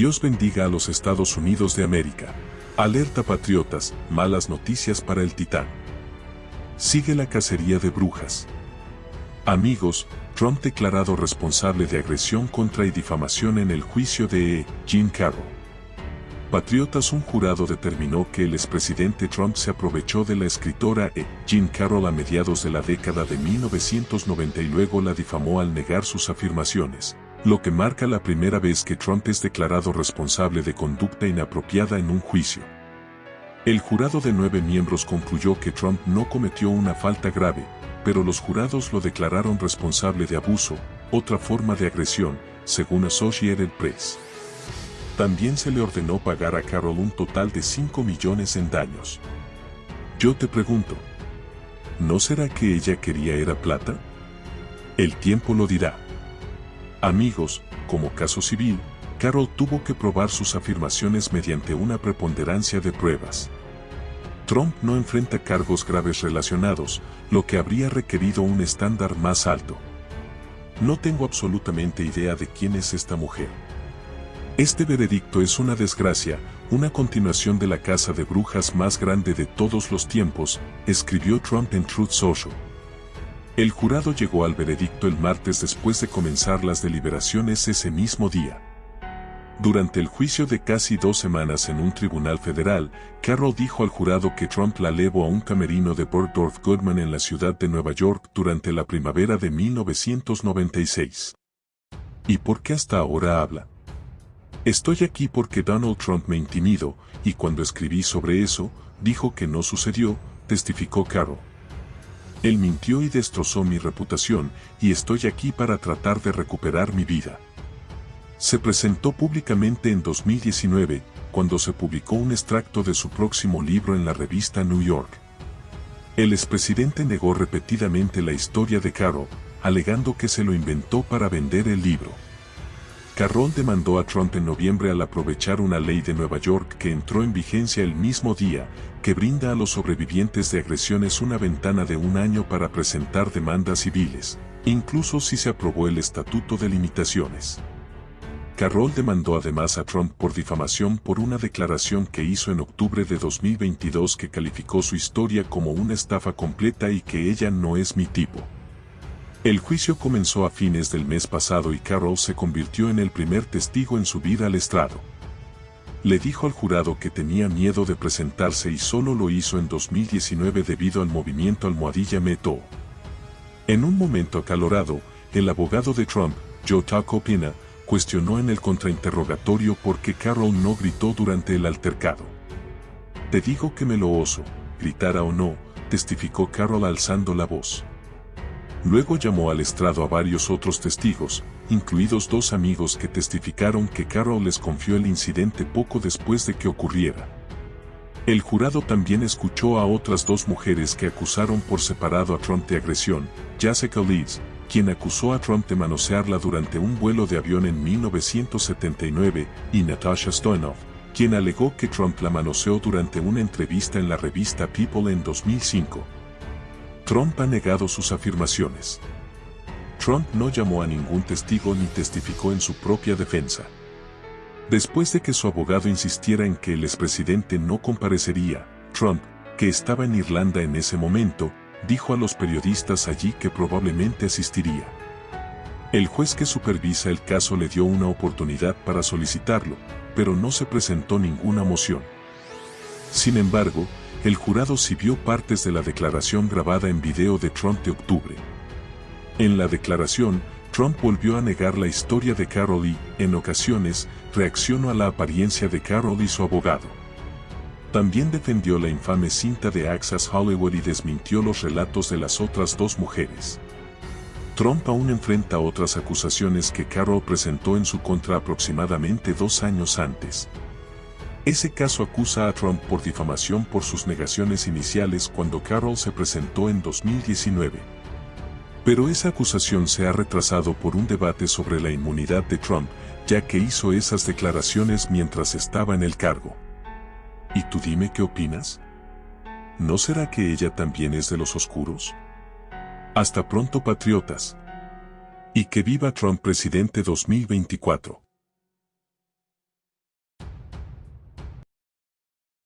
Dios bendiga a los Estados Unidos de América. Alerta patriotas, malas noticias para el titán. Sigue la cacería de brujas. Amigos, Trump declarado responsable de agresión contra y difamación en el juicio de Jean Carroll. Patriotas un jurado determinó que el expresidente Trump se aprovechó de la escritora E. Jean Carroll a mediados de la década de 1990 y luego la difamó al negar sus afirmaciones, lo que marca la primera vez que Trump es declarado responsable de conducta inapropiada en un juicio. El jurado de nueve miembros concluyó que Trump no cometió una falta grave, pero los jurados lo declararon responsable de abuso, otra forma de agresión, según Associated Press. También se le ordenó pagar a Carroll un total de 5 millones en daños. Yo te pregunto, ¿no será que ella quería era plata? El tiempo lo dirá. Amigos, como caso civil, Carroll tuvo que probar sus afirmaciones mediante una preponderancia de pruebas. Trump no enfrenta cargos graves relacionados, lo que habría requerido un estándar más alto. No tengo absolutamente idea de quién es esta mujer. Este veredicto es una desgracia, una continuación de la casa de brujas más grande de todos los tiempos, escribió Trump en Truth Social. El jurado llegó al veredicto el martes después de comenzar las deliberaciones ese mismo día. Durante el juicio de casi dos semanas en un tribunal federal, Carroll dijo al jurado que Trump la llevó a un camerino de Bergdorf Goodman en la ciudad de Nueva York durante la primavera de 1996. ¿Y por qué hasta ahora habla? Estoy aquí porque Donald Trump me intimidó, y cuando escribí sobre eso, dijo que no sucedió, testificó Carroll. Él mintió y destrozó mi reputación, y estoy aquí para tratar de recuperar mi vida. Se presentó públicamente en 2019, cuando se publicó un extracto de su próximo libro en la revista New York. El expresidente negó repetidamente la historia de Carroll, alegando que se lo inventó para vender el libro. Carroll demandó a Trump en noviembre al aprovechar una ley de Nueva York que entró en vigencia el mismo día, que brinda a los sobrevivientes de agresiones una ventana de un año para presentar demandas civiles, incluso si se aprobó el Estatuto de Limitaciones. Carroll demandó además a Trump por difamación por una declaración que hizo en octubre de 2022 que calificó su historia como una estafa completa y que ella no es mi tipo. El juicio comenzó a fines del mes pasado y Carroll se convirtió en el primer testigo en subir al estrado. Le dijo al jurado que tenía miedo de presentarse y solo lo hizo en 2019 debido al movimiento almohadilla Meto. En un momento acalorado, el abogado de Trump, Joe Tacopina, cuestionó en el contrainterrogatorio por qué Carroll no gritó durante el altercado. Te digo que me lo oso, gritara o no, testificó Carroll alzando la voz. Luego llamó al estrado a varios otros testigos, incluidos dos amigos que testificaron que Carroll les confió el incidente poco después de que ocurriera. El jurado también escuchó a otras dos mujeres que acusaron por separado a Trump de agresión, Jessica Leeds, quien acusó a Trump de manosearla durante un vuelo de avión en 1979, y Natasha Stoyanov, quien alegó que Trump la manoseó durante una entrevista en la revista People en 2005. Trump ha negado sus afirmaciones. Trump no llamó a ningún testigo ni testificó en su propia defensa. Después de que su abogado insistiera en que el expresidente no comparecería, Trump, que estaba en Irlanda en ese momento, dijo a los periodistas allí que probablemente asistiría. El juez que supervisa el caso le dio una oportunidad para solicitarlo, pero no se presentó ninguna moción. Sin embargo, el jurado vio partes de la declaración grabada en video de Trump de octubre. En la declaración, Trump volvió a negar la historia de Carol y, en ocasiones, reaccionó a la apariencia de Carol y su abogado. También defendió la infame cinta de Access Hollywood y desmintió los relatos de las otras dos mujeres. Trump aún enfrenta otras acusaciones que Carol presentó en su contra aproximadamente dos años antes. Ese caso acusa a Trump por difamación por sus negaciones iniciales cuando Carroll se presentó en 2019. Pero esa acusación se ha retrasado por un debate sobre la inmunidad de Trump, ya que hizo esas declaraciones mientras estaba en el cargo. ¿Y tú dime qué opinas? ¿No será que ella también es de los oscuros? Hasta pronto patriotas. Y que viva Trump presidente 2024.